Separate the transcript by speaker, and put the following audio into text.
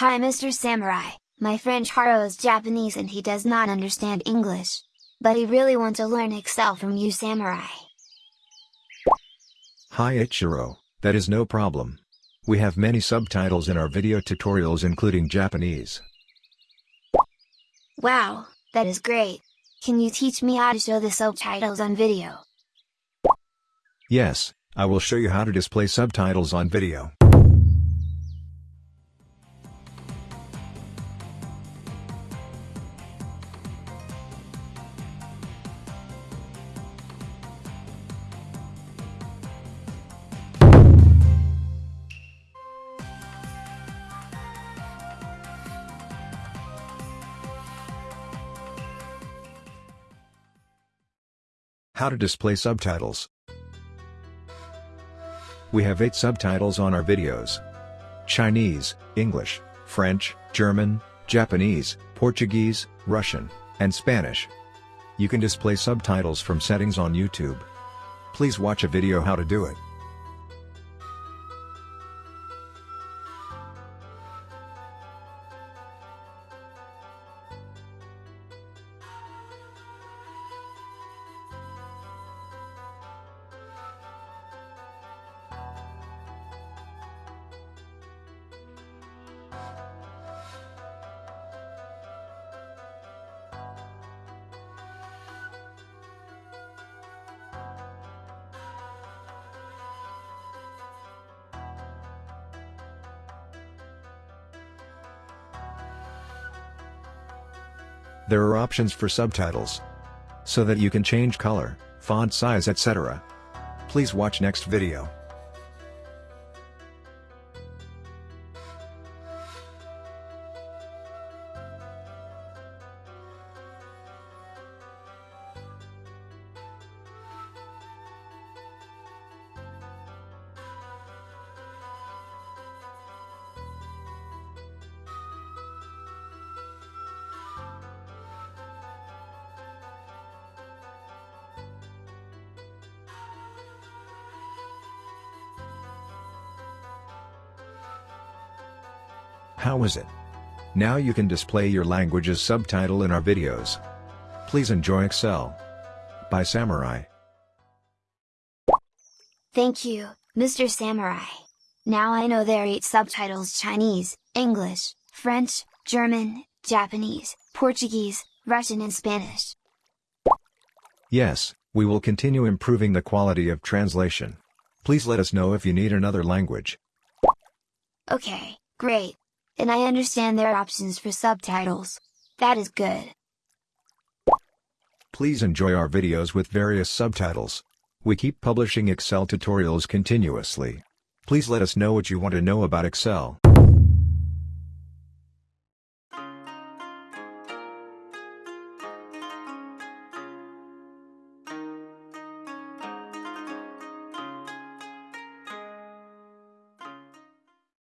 Speaker 1: Hi Mr. Samurai, my friend Haro is Japanese and he does not understand English. But he really wants to learn Excel from you Samurai.
Speaker 2: Hi Ichiro, that is no problem. We have many subtitles in our video tutorials including Japanese.
Speaker 1: Wow, that is great! Can you teach me how to show the subtitles on video?
Speaker 2: Yes, I will show you how to display subtitles on video. How to display subtitles. We have 8 subtitles on our videos. Chinese, English, French, German, Japanese, Portuguese, Russian, and Spanish. You can display subtitles from settings on YouTube. Please watch a video how to do it. There are options for subtitles. So that you can change color, font size etc. Please watch next video. How is it? Now you can display your language's subtitle in our videos. Please enjoy Excel. By Samurai.
Speaker 1: Thank you, Mr. Samurai. Now I know there are 8 subtitles Chinese, English, French, German, Japanese, Portuguese, Russian and Spanish.
Speaker 2: Yes, we will continue improving the quality of translation. Please let us know if you need another language.
Speaker 1: Okay, great. And I understand there are options for subtitles. That is good.
Speaker 2: Please enjoy our videos with various subtitles. We keep publishing Excel tutorials continuously. Please let us know what you want to know about Excel.